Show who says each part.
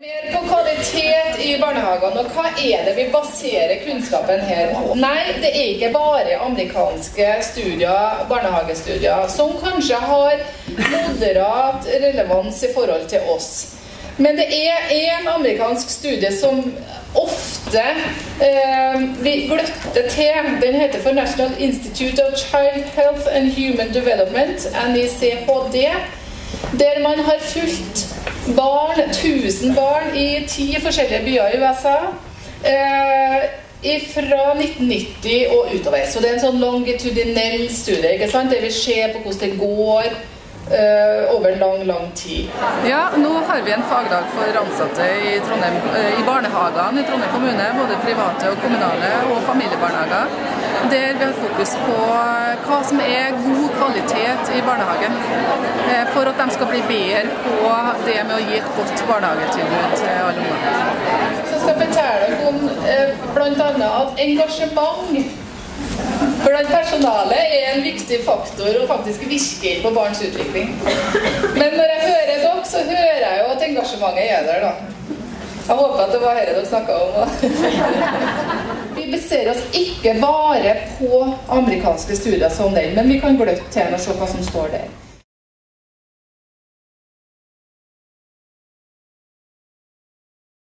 Speaker 1: Mer på kvalitet i barnehagene, og hva er det vi baserer kunnskapen her på? Nei, det er ikke bare amerikanske studier, barnehagestudier, som kanskje har moderat relevans i forhold til oss. Men det er en amerikansk studie som ofte eh, vi gløtter til. Den heter for National Institute of Child Health and Human Development, NICHD, der man har fulgt barn, 1000 barn i ti forskjellige byer i USA. Eh, fra 1990 og utover. Så det er en sånn longitudinell studie ikke sant? Det vil se på hvordan det går over lang, lang tid.
Speaker 2: Ja, nå har vi en fagdag for ansatte i, Trondheim, eh, i barnehagene i Trondheim kommune. Både private og kommunale og familiebarnehager. Der vi har fokus på eh, hva som er god kvalitet i barnehagen. Eh, for at de skal bli bedre på det med å gi et godt barnehagetilbud til alle unger.
Speaker 1: Så skal jeg fortelle dere om eh, bl.a. at engasjement blant er en viktig faktor og faktisk virker på barns utvikling. Men når jeg hører dere, så hører jeg jo at engasjementet er der, da. Jeg håper at det var dette dere snakka om. Vi baserer oss ikke bare på amerikanske studier som den, men vi kan gløtte til og se hva som står der.